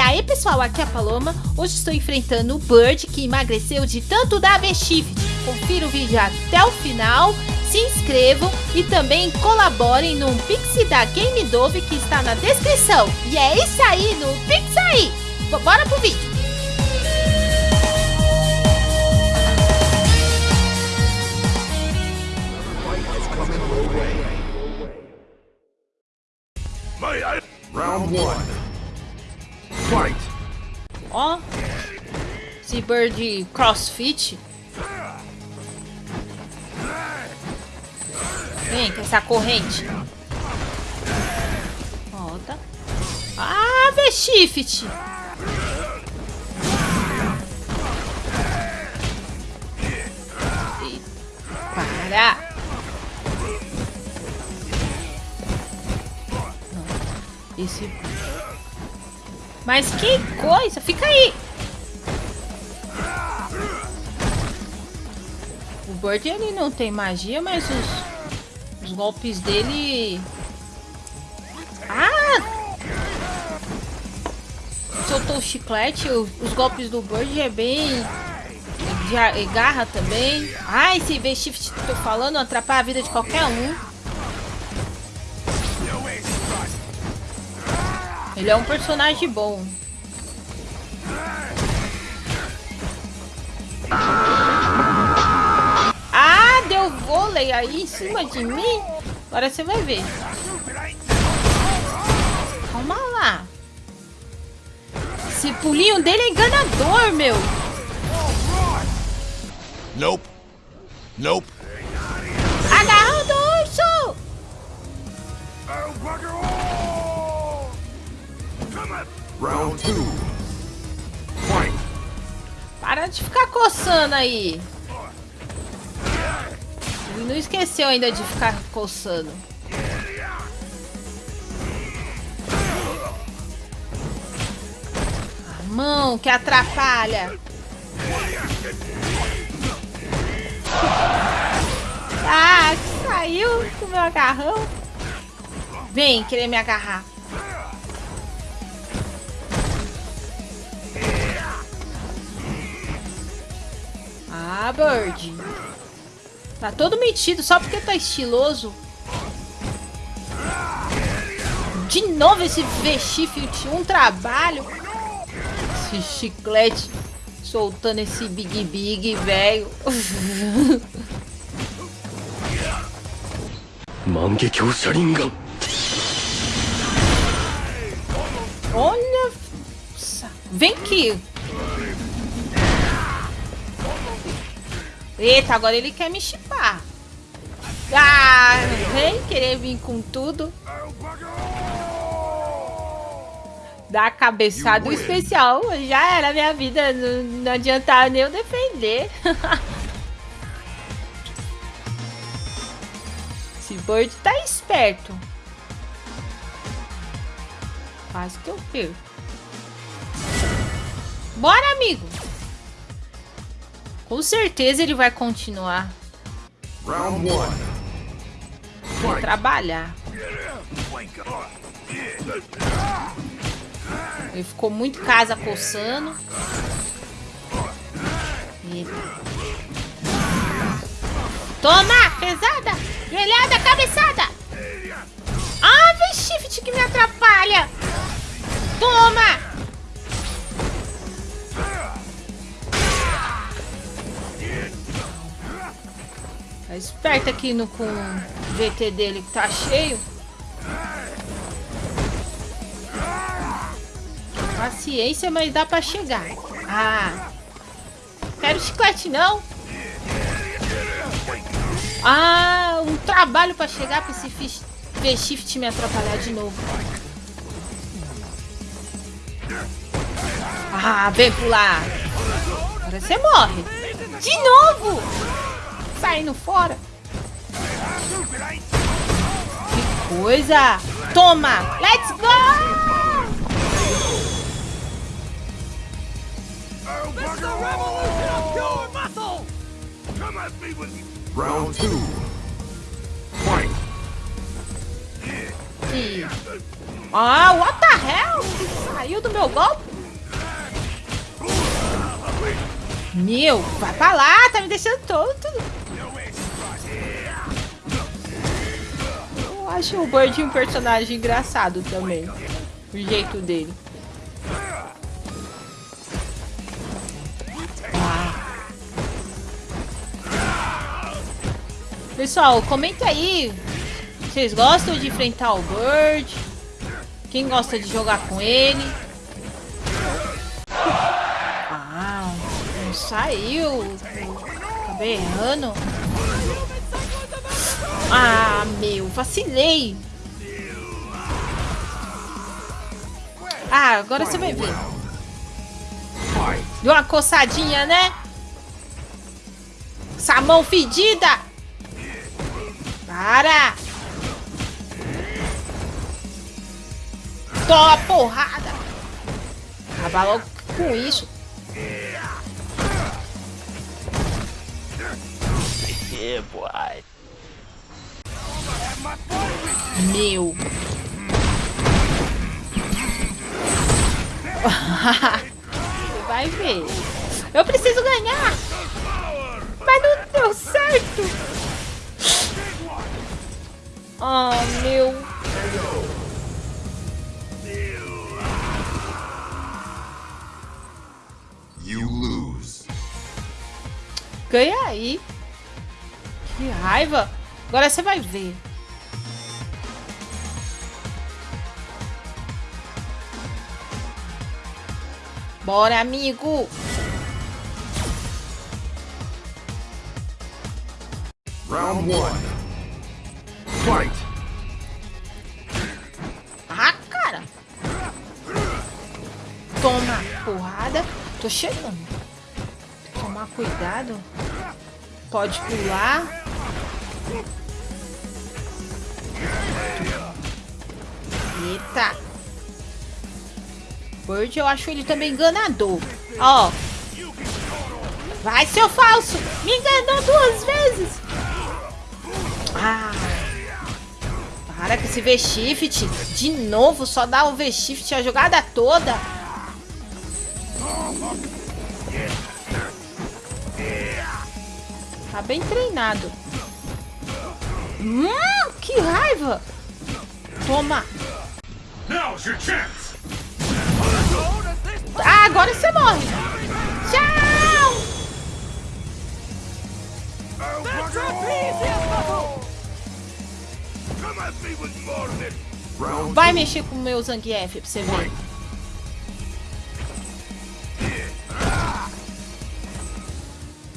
aí pessoal, aqui é a Paloma, hoje estou enfrentando o Bird que emagreceu de tanto dar V-Shift. Confira o vídeo até o final, se inscrevam e também colaborem no Pix da Game Dove que está na descrição. E é isso aí, no Pix aí! Bora pro vídeo! Esse Bird crossfit. Vem com essa corrente. Volta. Ah, V-Shift. Para. Esse... Mas que coisa! Fica aí! Bird ele não tem magia, mas os, os golpes dele... Ah! Soltou o chiclete, os golpes do Bird é bem... De garra também. Ah, esse V-Shift que eu tô falando atrapalha a vida de qualquer um. Ele é um personagem bom. Ah, deu vôlei aí em cima de mim. Agora você vai ver. Calma lá. Esse pulinho dele é enganador, meu. Nope. Nope. Agarrando o urso. Round two. Fight. Para de ficar coçando aí. Não esqueceu ainda de ficar coçando. A mão que atrapalha. Ah, saiu com meu agarrão. Vem querer me agarrar. Ah, Bird. Tá todo metido só porque tá estiloso. De novo esse V-Shift, um trabalho. Esse chiclete soltando esse Big Big, velho. Olha. Vem aqui. Eita, agora ele quer me chipar. Ah, vem querer vir com tudo. Dá cabeçada especial. Já era minha vida. Não, não adiantava nem eu defender. Esse Bird tá esperto. Quase que eu perco. Bora, amigo. Com certeza ele vai continuar. Round one. Trabalhar. Ele ficou muito casa coçando. Eita. Toma! Pesada! Grelhada, cabeçada! Ah, vem shift que me atrapalha! Toma! Tá esperto aqui no, com o VT dele que tá cheio. Paciência, mas dá pra chegar. Ah. Quero chiclete, não. Ah, um trabalho pra chegar pra esse V-Shift me atrapalhar de novo. Ah, vem pular. Agora você morre. De novo! Saindo fora. Que coisa. Toma. Let's go. Round two. Fight. Ah, what the hell? Saiu do meu golpe? Meu, vai pra lá, tá me deixando todo. Eu acho o Bird um personagem engraçado também. O jeito dele. Ah. Pessoal, comenta aí. Vocês gostam de enfrentar o Bird? Quem gosta de jogar com ele? Ah, não saiu. Acabei errando. Vacilei. Ah, agora você vai ver. Deu uma coçadinha, né? Essa mão fedida. Para. Toma porrada. Acaba logo com isso. Yeah, boy. Meu. Você vai ver. Eu preciso ganhar. Mas não deu certo. Oh, meu. You lose. Ganha aí. Que raiva. Agora você vai ver. Bora, amigo. Round one. Fight. Ah, cara. Toma porrada. Tô chegando. Tomar cuidado. Pode pular. Eita. Bird, eu acho ele também enganador. Ó. Vai, seu falso. Me enganou duas vezes. Ah. Para com esse V-Shift. De novo, só dá o V-Shift a jogada toda. Tá bem treinado. Hum, que raiva. Toma. Now's your chance. Agora você morre. Tchau. Vai mexer com o meu Zangief pra você ver.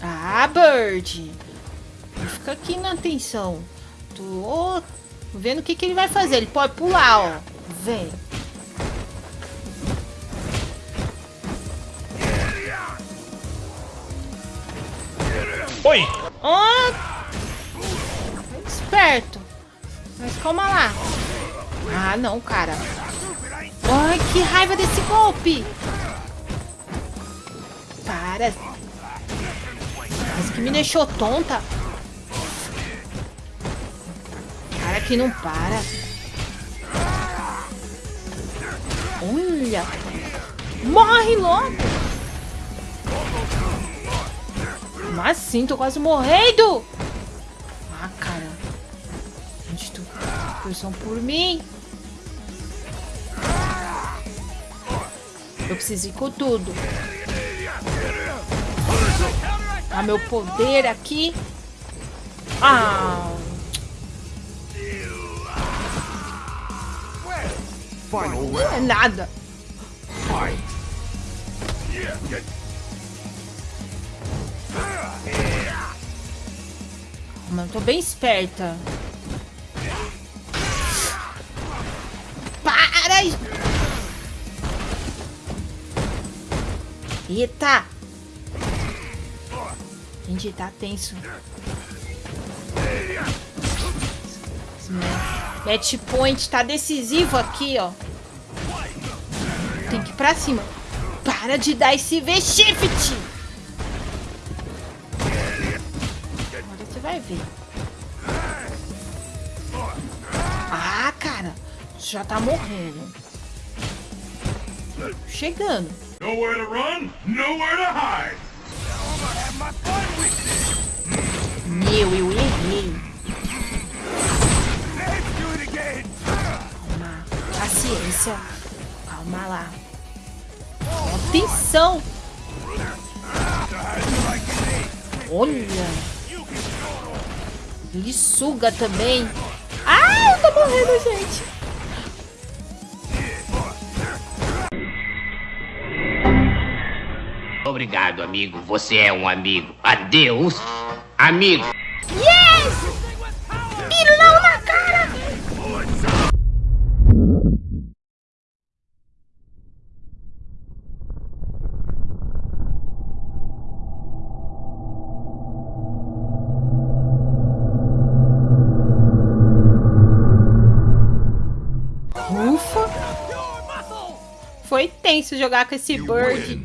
Ah, Bird. Fica aqui na atenção. Tô vendo o que, que ele vai fazer. Ele pode pular, ó. Vem. Oi! Ah! Esperto. Mas calma lá. Ah, não, cara. Ai, que raiva desse golpe. Para. Mas que me deixou tonta. Cara que não para. Olha. Morre logo. Mas sim, tô quase morrendo. Ah, cara. Gente, tu torçam por mim. Eu preciso ir com tudo. Ah, meu poder aqui. Ah. Não é nada. Fight. Mano, tô bem esperta. Para! Eita! Gente, tá tenso. Match point tá decisivo aqui, ó. Tem que ir pra cima. Para de dar esse V-Shift! Ah, cara. Já tá morrendo. Chegando. nowhere to run, nowhere to hide. Meu, eu errei. Calma. Paciência. Calma lá. Atenção. Olha. Ele suga também. Ai, eu tô morrendo, gente. Obrigado, amigo. Você é um amigo. Adeus, amigo. Ufa! Foi tenso jogar com esse bird.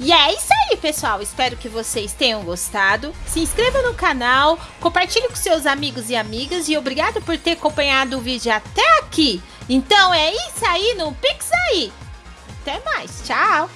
E é isso aí, pessoal. Espero que vocês tenham gostado. Se inscreva no canal, compartilhe com seus amigos e amigas e obrigado por ter acompanhado o vídeo até aqui. Então é isso aí no Pix aí. Até mais. Tchau.